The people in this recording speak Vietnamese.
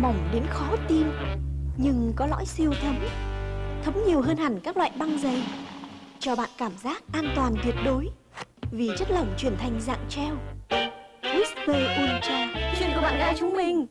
Mỏng đến khó tin, Nhưng có lõi siêu thấm Thấm nhiều hơn hẳn các loại băng dày, Cho bạn cảm giác an toàn tuyệt đối Vì chất lỏng chuyển thành dạng treo. Whisper Ultra, Chuyện của bạn gái chúng mình